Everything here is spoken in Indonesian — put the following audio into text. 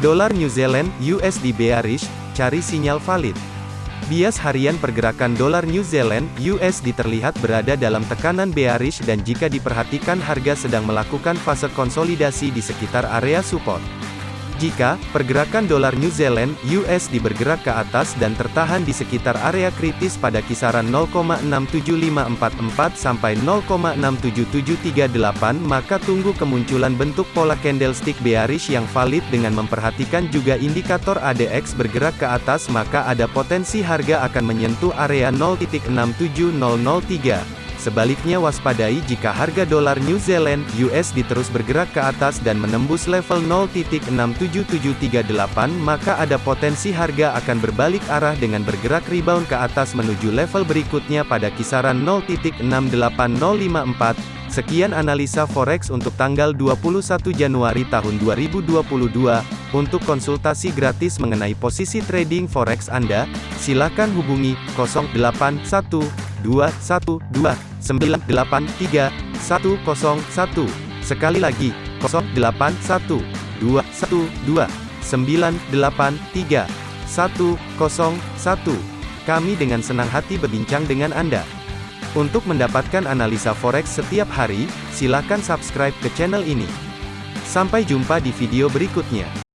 Dolar New Zealand USD bearish, cari sinyal valid. Bias harian pergerakan dolar New Zealand USD terlihat berada dalam tekanan bearish dan jika diperhatikan harga sedang melakukan fase konsolidasi di sekitar area support. Jika pergerakan dolar New Zealand (USD) bergerak ke atas dan tertahan di sekitar area kritis pada kisaran 0,67544 sampai 0,67738, maka tunggu kemunculan bentuk pola candlestick bearish yang valid dengan memperhatikan juga indikator ADX bergerak ke atas maka ada potensi harga akan menyentuh area 0.67003. Sebaliknya waspadai jika harga dolar New Zealand USD terus bergerak ke atas dan menembus level 0.67738 maka ada potensi harga akan berbalik arah dengan bergerak rebound ke atas menuju level berikutnya pada kisaran 0.68054. Sekian analisa forex untuk tanggal 21 Januari tahun 2022. Untuk konsultasi gratis mengenai posisi trading forex Anda, silakan hubungi 081212 983 101. Sekali lagi, 081 212 983 101. Kami dengan senang hati berbincang dengan Anda. Untuk mendapatkan analisa forex setiap hari, silakan subscribe ke channel ini. Sampai jumpa di video berikutnya.